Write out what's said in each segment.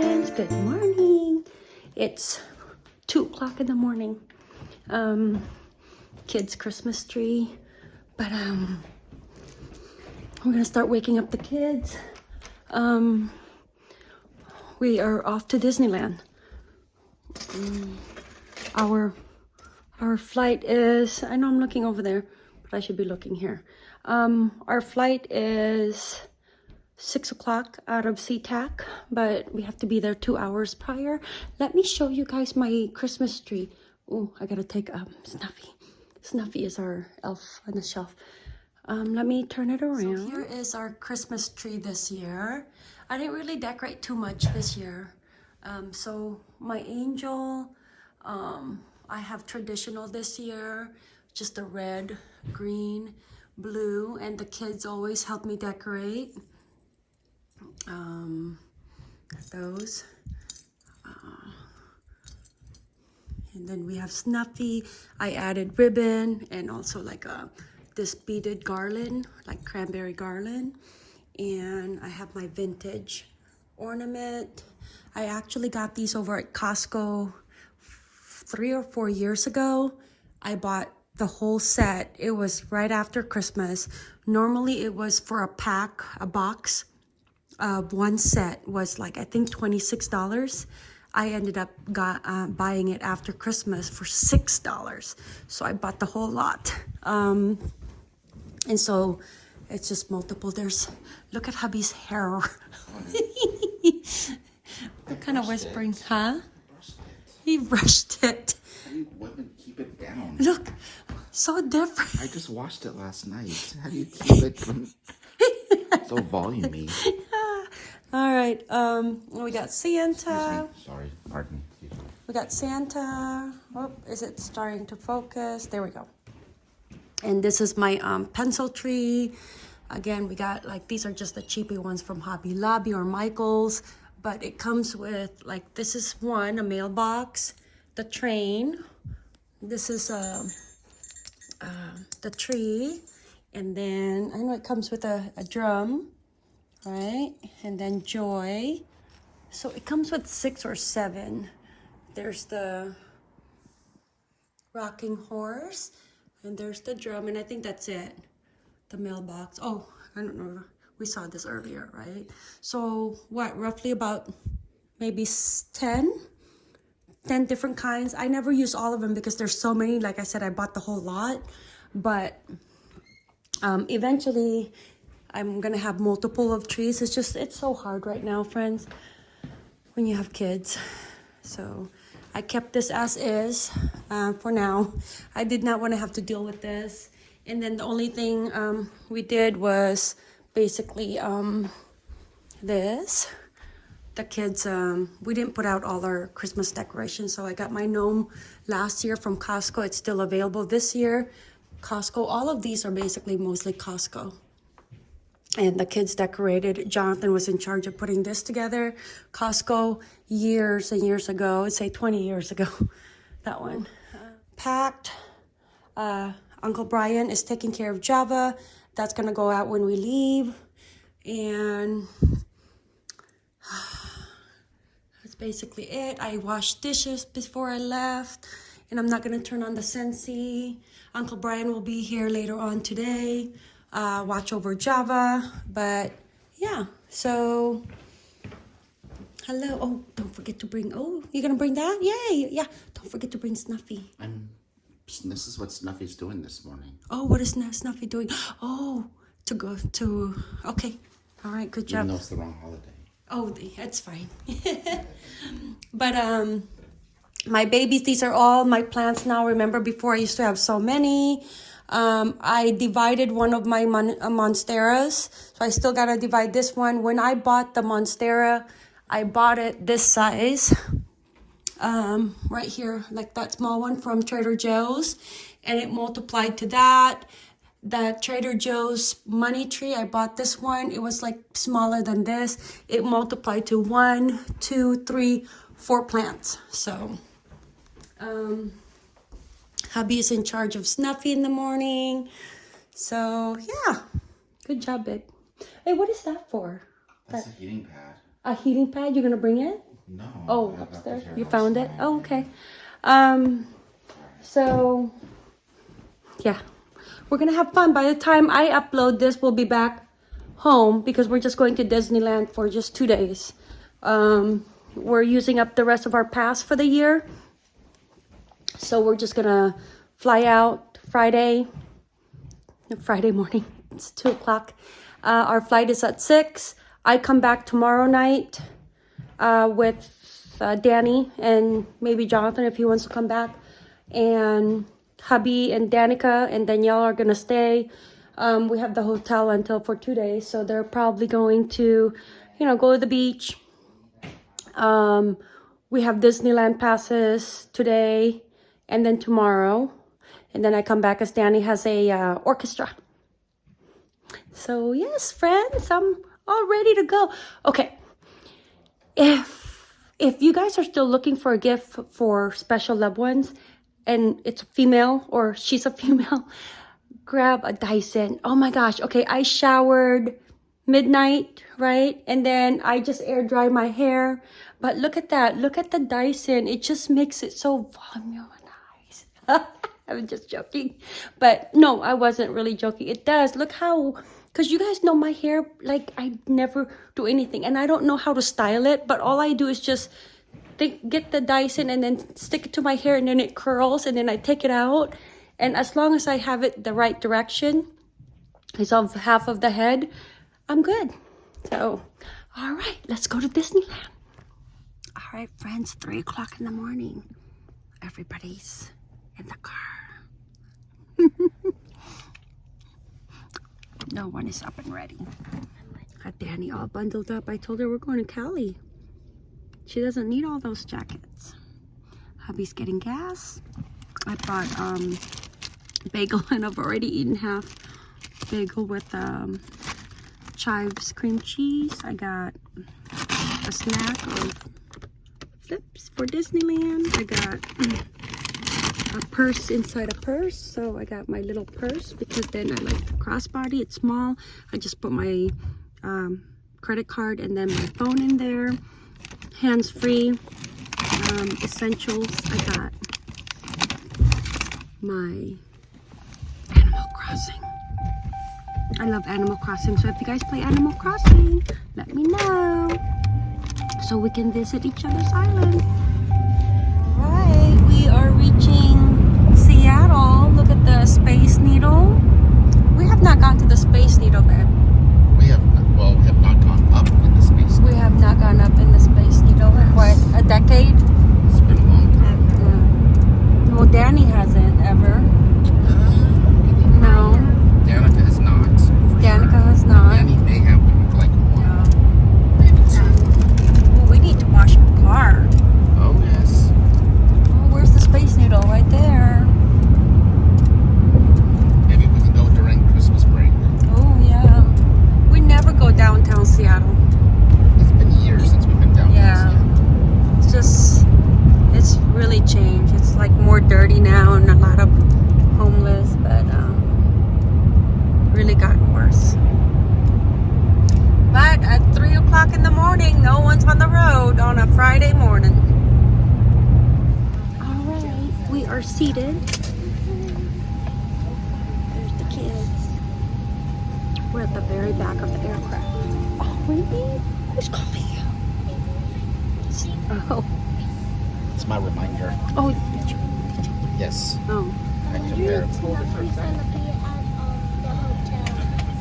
friends, good morning. It's two o'clock in the morning. Um, kids' Christmas tree, but um, we're gonna start waking up the kids. Um, we are off to Disneyland. Mm, our our flight is. I know I'm looking over there, but I should be looking here. Um, our flight is six o'clock out of SeaTac, but we have to be there two hours prior. Let me show you guys my Christmas tree. Oh, I gotta take um Snuffy. Snuffy is our elf on the shelf. Um, let me turn it around. So here is our Christmas tree this year. I didn't really decorate too much this year. Um, so my angel, um, I have traditional this year, just a red, green, blue, and the kids always help me decorate um, those. Uh, and then we have Snuffy. I added ribbon and also like a this beaded garland, like cranberry garland. And I have my vintage ornament. I actually got these over at Costco three or four years ago. I bought the whole set. It was right after Christmas. Normally it was for a pack, a box uh, one set was like, I think $26. I ended up got, uh, buying it after Christmas for $6. So I bought the whole lot. Um, and so it's just multiple. There's, look at hubby's hair. what kind of whispering, it. huh? He brushed it. How do you women keep it down? Look, so different. I just washed it last night. How do you keep it from so volumey? All right, um, we got Santa. Sorry, pardon. We got Santa. Oh, is it starting to focus? There we go. And this is my um, pencil tree. Again, we got like, these are just the cheapy ones from Hobby Lobby or Michael's. But it comes with like, this is one, a mailbox, the train. This is uh, uh, the tree. And then I know it comes with a, a drum right? And then joy. So it comes with six or seven. There's the rocking horse, and there's the drum, and I think that's it. The mailbox. Oh, I don't know. We saw this earlier, right? So what, roughly about maybe 10? 10 different kinds. I never use all of them because there's so many. Like I said, I bought the whole lot. But um, eventually, I'm gonna have multiple of trees. It's just, it's so hard right now, friends, when you have kids. So I kept this as is uh, for now. I did not want to have to deal with this. And then the only thing um, we did was basically um, this. The kids, um, we didn't put out all our Christmas decorations. So I got my gnome last year from Costco. It's still available this year. Costco, all of these are basically mostly Costco and the kids decorated. Jonathan was in charge of putting this together. Costco years and years ago, I'd say 20 years ago, that one. Packed. Uh, Uncle Brian is taking care of Java. That's gonna go out when we leave. And that's basically it. I washed dishes before I left and I'm not gonna turn on the Scentsy. Uncle Brian will be here later on today uh, watch over Java. But yeah, so hello. Oh, don't forget to bring, oh, you're going to bring that? Yay. Yeah, don't forget to bring Snuffy. I'm, this is what Snuffy's doing this morning. Oh, what is Snuffy doing? Oh, to go to, okay. All right, good job. Even though it's the wrong holiday. Oh, that's fine. but, um, my babies, these are all my plants now. Remember before I used to have so many. Um, I divided one of my mon uh, monsteras. So I still got to divide this one. When I bought the monstera, I bought it this size. Um, right here, like that small one from Trader Joe's. And it multiplied to that. That Trader Joe's money tree, I bought this one. It was like smaller than this. It multiplied to one, two, three, four plants. So, um, Hubby is in charge of Snuffy in the morning. So, yeah. Good job, babe. Hey, what is that for? That's that... a heating pad. a heating pad. You're gonna bring it? No. Oh, upstairs. You found it? Oh, okay. Um, so yeah, we're gonna have fun. By the time I upload this, we'll be back home because we're just going to Disneyland for just two days. Um, we're using up the rest of our pass for the year, so we're just gonna fly out Friday. Friday morning. It's two o'clock. Uh, our flight is at six. I come back tomorrow night uh, with uh, Danny and maybe Jonathan if he wants to come back. And hubby and Danica and Danielle are gonna stay. Um, we have the hotel until for two days, so they're probably going to, you know, go to the beach. Um, we have Disneyland passes today and then tomorrow, and then I come back as Danny has a uh, orchestra. So yes, friends, I'm all ready to go. Okay, if if you guys are still looking for a gift for special loved ones and it's a female or she's a female grab a dyson. Oh my gosh okay i showered midnight right? And then i just air dry my hair. But look at that look at the dyson. It just makes it so volumized i'm just joking. But no i wasn't really joking. It does. Look how because you guys know my hair like i never do anything. And i don't know how to style it but all i do is just think, get the dyson and then stick it to my hair and then it curls and then i take it out. And as long as i have it the right direction it's on half of the head i'm good. So all right let's go to disneyland. All right friends three o'clock in the morning. Everybody's in the car. No one is up and ready. Got danny all bundled up. I told her we're going to cali. She doesn't need all those jackets. Hubby's getting gas. I bought um bagel and i've already eaten half bagel with um chives cream cheese. I got a snack of flips for disneyland. I got a purse inside a purse so i got my little purse because then i like the crossbody it's small. I just put my um, credit card and then my phone in there hands free um, essentials i got my animal crossing. I love animal crossing so if you guys play animal crossing let me know so we can visit each other's island. Right we are reaching seattle look at the space needle we have not gone to the space needle babe We have not, well, we have not gone up in the space. we have not gone up in the space needle in what a decade It's been a long time. Yeah. well danny hasn't ever uh, no Danica has not. for danica sure. has not Danny may have been for like one, maybe two. Well, we need to wash our car Oh yes. oh, where's the space needle right there Maybe we can go during Christmas break. oh yeah we never go downtown seattle It's been years since we've been down Yeah. there. it's just it's really changed it's like more dirty now and a lot of homeless but um really gotten worse but at three o'clock in the morning no one's on the road on a friday morning all right we are seated there's the kids we're at the very back of the aircraft oh really who's calling you oh It's my reminder. Oh, did you? Yes. Oh. I took care of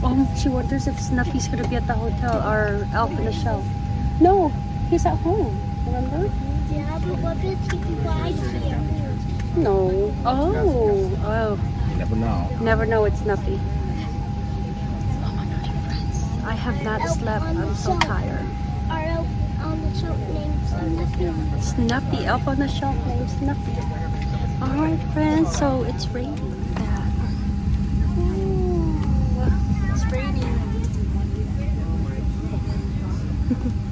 Oh, she wonders if Snuffy's gonna be at the hotel or Elf in the Shelf. No, he's at home. Remember? Yeah, but what if he right here? No. Oh. Oh. You never know. Never know it's Snuffy. Oh my god, friends. I have not slept. I'm so tired. Our elf on the shelf named Snuffy. Snuffy. Elf on the Shelf named Snuffy. Alright, friends. So it's raining. Raining.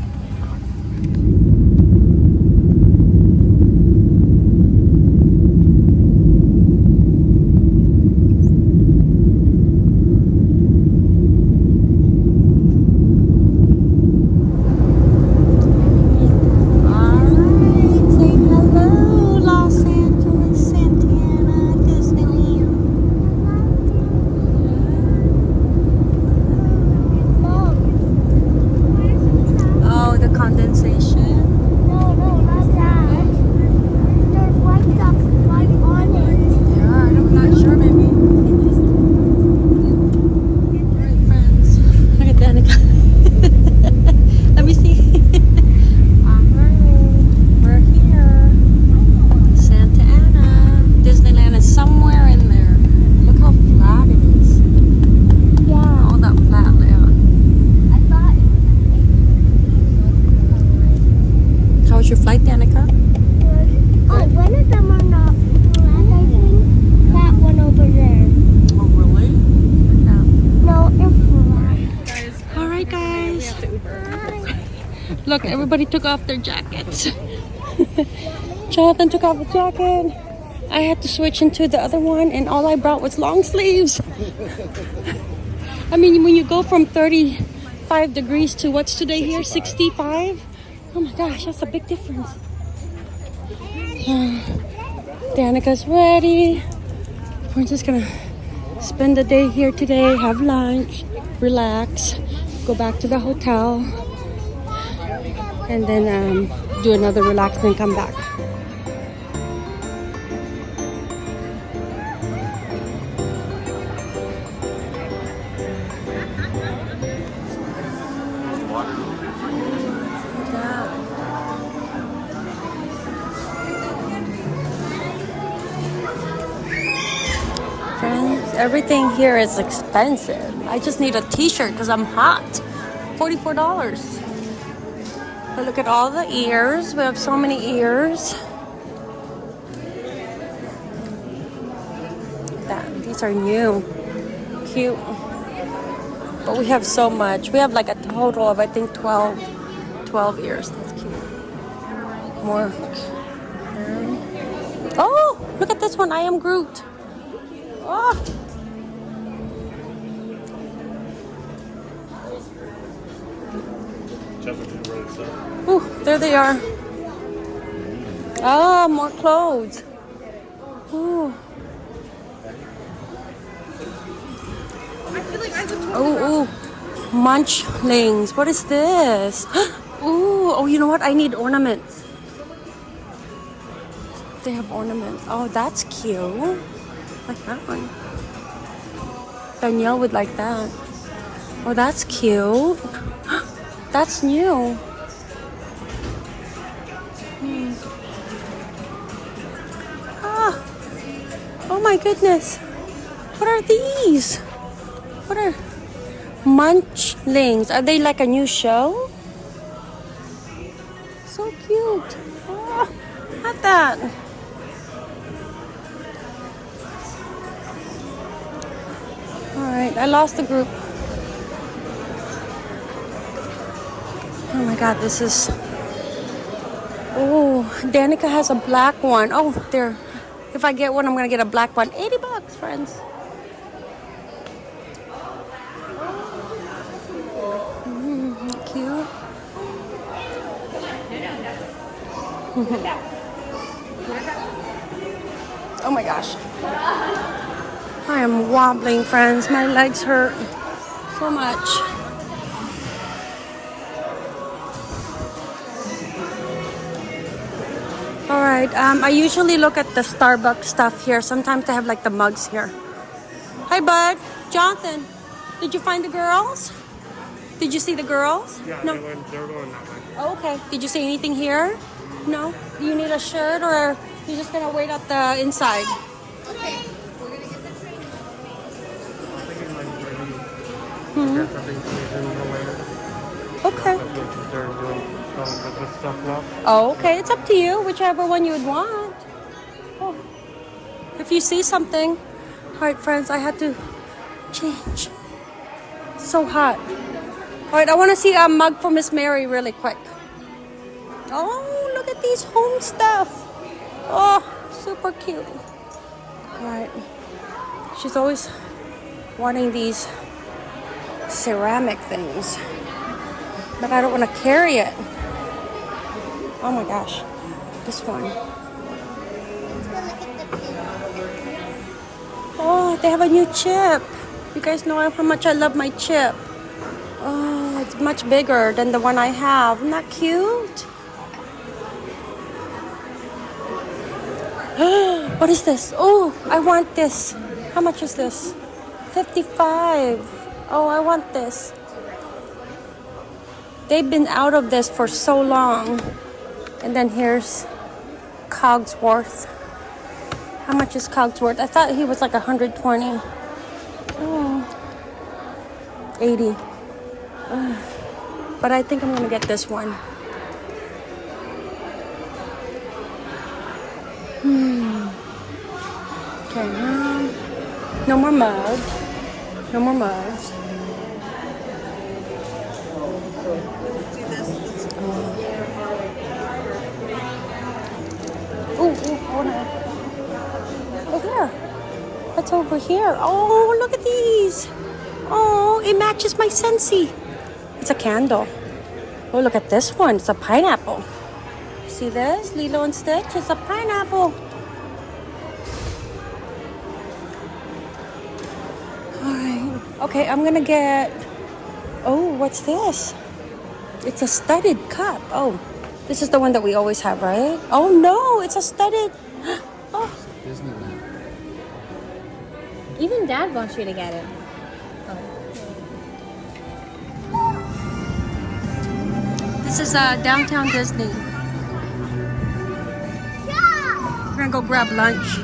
everybody took off their jackets. Jonathan took off his jacket. I had to switch into the other one, and all I brought was long sleeves. I mean, when you go from 35 degrees to what's today here, 65? Oh my gosh, that's a big difference. Danica's ready. We're just gonna spend the day here today, have lunch, relax, go back to the hotel, and then um, do another relax and come back. Friends, everything here is expensive. I just need a t-shirt because I'm hot. $44. But look at all the ears. We have so many ears. That, these are new. Cute. But we have so much. We have like a total of, I think, 12, 12 ears. That's cute. More. Oh, look at this one. I am Groot. Oh. Ooh, there they are. Ah, more clothes. Ooh. Oh, ooh. Munchlings. What is this? Ooh, oh, you know what? I need ornaments. They have ornaments. Oh, that's cute. Like that one. Danielle would like that. Oh, that's cute. That's new. Hmm. Ah. Oh my goodness. What are these? What are munchlings? Are they like a new show? So cute. Oh, at that. All right, I lost the group. God, this is. Oh, Danica has a black one. Oh, there. If I get one, I'm gonna get a black one. 80 bucks, friends. Mm, cute. oh my gosh. I am wobbling, friends. My legs hurt so much. All right. Um, I usually look at the Starbucks stuff here. Sometimes they have like the mugs here. Hi, bud. Jonathan, did you find the girls? Did you see the girls? Yeah, No. they went, they're going that way. Oh, okay. Did you see anything here? No. Do you need a shirt or you're just gonna wait at the inside? I think it might be. Hmm. Get something to do in. Okay. Oh, okay. It's up to you. Whichever one you would want. Oh. If you see something. All right, friends. I had to change. So hot. All right. I want to see a mug for Miss Mary really quick. Oh, look at these home stuff. Oh, super cute. All right. She's always wanting these ceramic things, but I don't want to carry it. Oh my gosh, this one. Oh, they have a new chip. You guys know how much I love my chip. Oh, it's much bigger than the one I have. Isn't that cute? what is this? Oh, I want this. How much is this? 55. Oh, I want this. They've been out of this for so long. And then here's Cogsworth. How much is Cogsworth? I thought he was like 120. Oh, 80. Ugh. But I think I'm gonna get this one. Hmm. Okay, um, no more mugs. No more mugs. Do this. this Wanna. Look here. What's over here? Oh, look at these. Oh, it matches my Scentsy. It's a candle. Oh, look at this one. It's a pineapple. See this? Lilo and Stitch? It's a pineapple. Alright. Okay, I'm gonna get. Oh, what's this? It's a studded cup. Oh, this is the one that we always have, right? Oh no, it's a studded. Oh, Disneyland. Even Dad wants you to get it. this is uh, downtown Disney. We're gonna go grab lunch.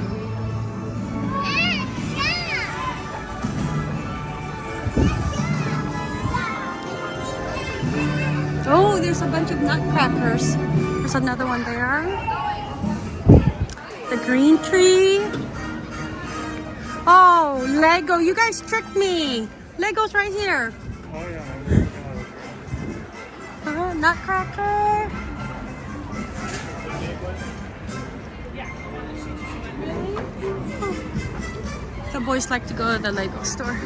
Oh, there's a bunch of nutcrackers. There's another one there. Green tree. Oh, Lego. You guys tricked me. Lego's right here. Oh yeah. Uh, nutcracker. The boys like to go to the Lego store.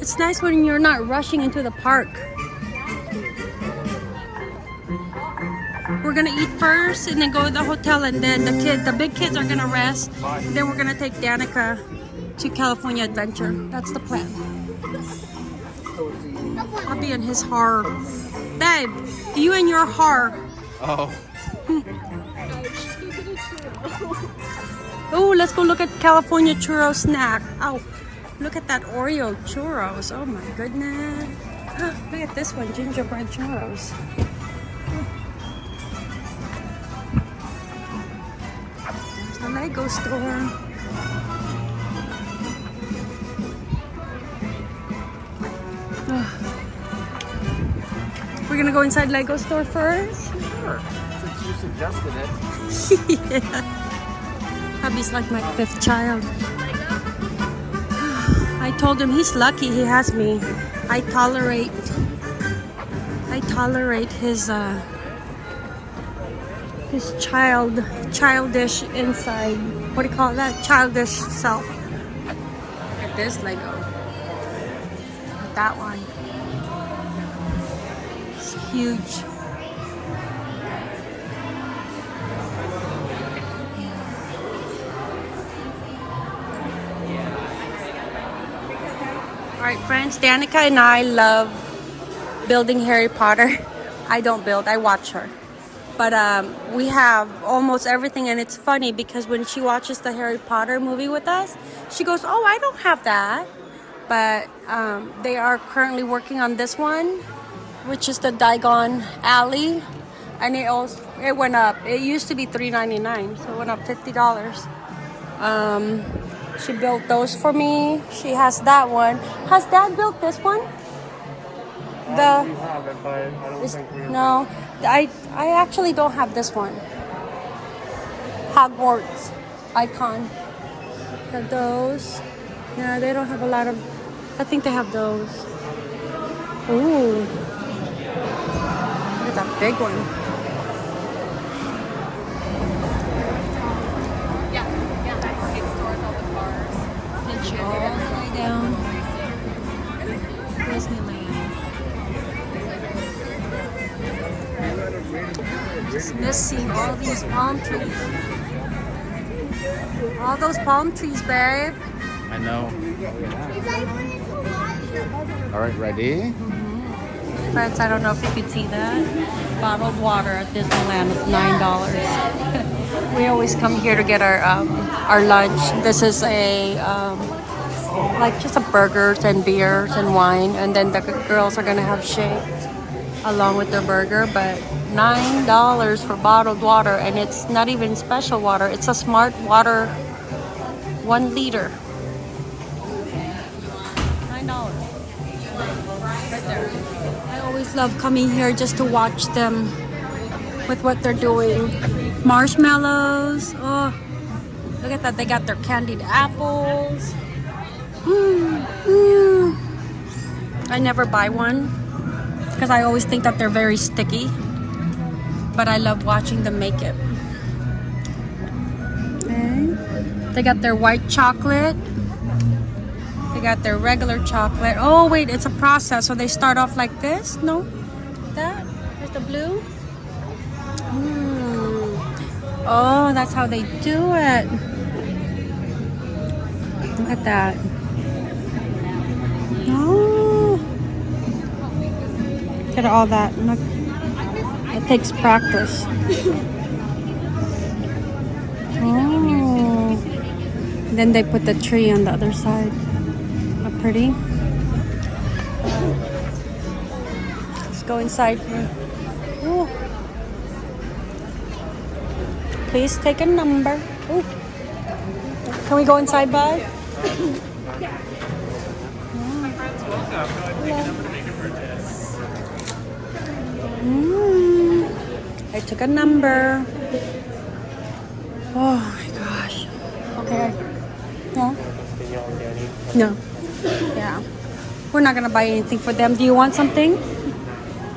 It's nice when you're not rushing into the park. We're gonna eat first and then go to the hotel and then the kid, the big kids are gonna rest. Then we're gonna take Danica to California Adventure. That's the plan. I'll be in his horror. Babe, you and your horror. Oh. Oh, let's go look at California churro snack. Oh, look at that Oreo churros. Oh my goodness. Look at this one, gingerbread churros. Lego store. We're gonna go inside Lego store first. Sure. Since you suggested it. yeah. Hubby's like my fifth child. I told him he's lucky he has me. I tolerate I tolerate his uh his child childish inside. What do you call that? Childish self. At this Lego. Uh, that one. It's huge. All right, friends, Danica and I love building Harry Potter. I don't build, I watch her. But um, we have almost everything, and it's funny because when she watches the Harry Potter movie with us, she goes, Oh, I don't have that. But um, they are currently working on this one, which is the Diagon Alley. And it also it went up. It used to be $3.99, so it went up $50. Um, she built those for me. She has that one. Has Dad built this one? The we have it, but I don't think we. no, I I actually don't have this one. Hogwarts icon. Have those? Yeah, they don't have a lot of. I think they have those. Ooh, look at that big one. Yeah, yeah. It stores all the cars. All the way down. Disneyland. Just missing all these palm trees. All those palm trees, babe. I know. All right, ready? Friends, I don't know if you could see that. Bottled water at Disneyland is nine dollars. we always come here to get our um, our lunch. This is a um, like just a burgers and beers and wine, and then the girls are gonna have shakes along with their burger. But nine dollars for bottled water, and it's not even special water. It's a smart water, one liter. Nine dollars. Right there. I always love coming here just to watch them with what they're doing. Marshmallows. Oh, look at that. They got their candied apples. Mm, mm. I never buy one because I always think that they're very sticky. But I love watching them make it. Okay. They got their white chocolate. They got their regular chocolate. Oh wait, it's a process. So they start off like this? No? That? There's the blue? Mm. Oh, that's how they do it. Look at that. Oh. Look at all that. Look. It takes practice. Oh. Then they put the tree on the other side. How pretty. Let's go inside here. Oh. Please take a number. Oh. Can we go inside, bud? Mm. I took a number. Oh my gosh. Okay. Yeah. No. Yeah. We're not gonna buy anything for them. Do you want something?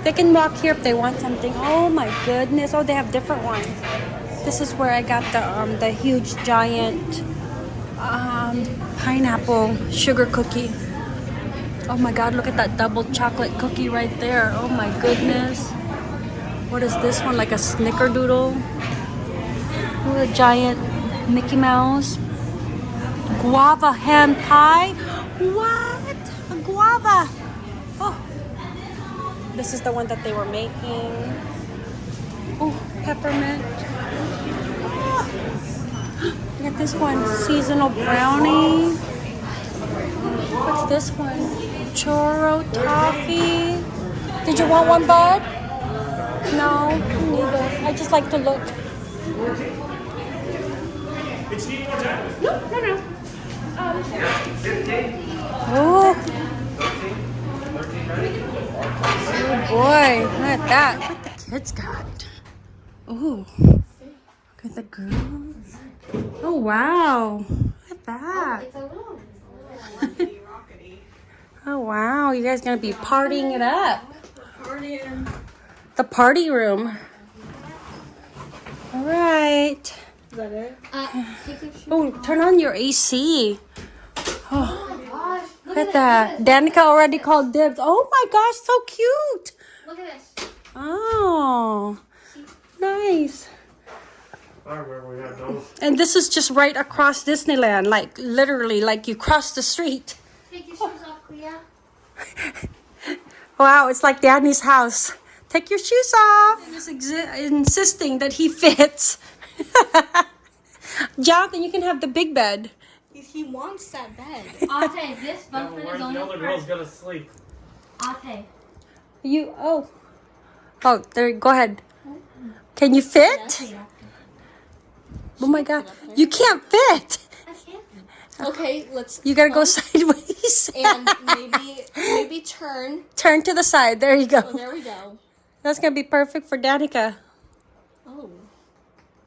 They can walk here if they want something. Oh my goodness. Oh, they have different ones. This is where I got the um, the huge giant um, pineapple sugar cookie. Oh my god, look at that double chocolate cookie right there. Oh my goodness. What is this one? Like a snickerdoodle? At a giant Mickey Mouse. Guava hand pie? What? A guava. Oh. This is the one that they were making. Oh, peppermint. Ah. Look at this one. Seasonal brownie. What's this one? Churro toffee. Did you want one, bud? No, neither. I just like to look. Oh. Oh boy, look at that. What the kids got? Oh, look at the girls. Oh wow, look at that. Oh wow, you guys gonna be partying it up. The party room. All right. Is that it? Uh, oh, turn on your AC. Oh, oh, my gosh. look at that. Danica already called dibs. Oh my gosh, so cute. Look at this. Oh, nice. Where we have those. And this is just right across Disneyland, like literally, like you cross the street. Take your shoes off, Clea. Wow, it's like Danny's house. Take your shoes off. Just insisting that he fits. Jonathan, you can have the big bed. He wants that bed. Ate, this bunkbed Where's is only the other girls gonna sleep? Ate. You oh oh there. Go ahead. Can you fit? Oh my god, you can't fit. Okay, let's You gotta go um, sideways. and maybe maybe turn. Turn to the side. There you Oh, go. there we go. That's gonna be perfect for Danica. Oh.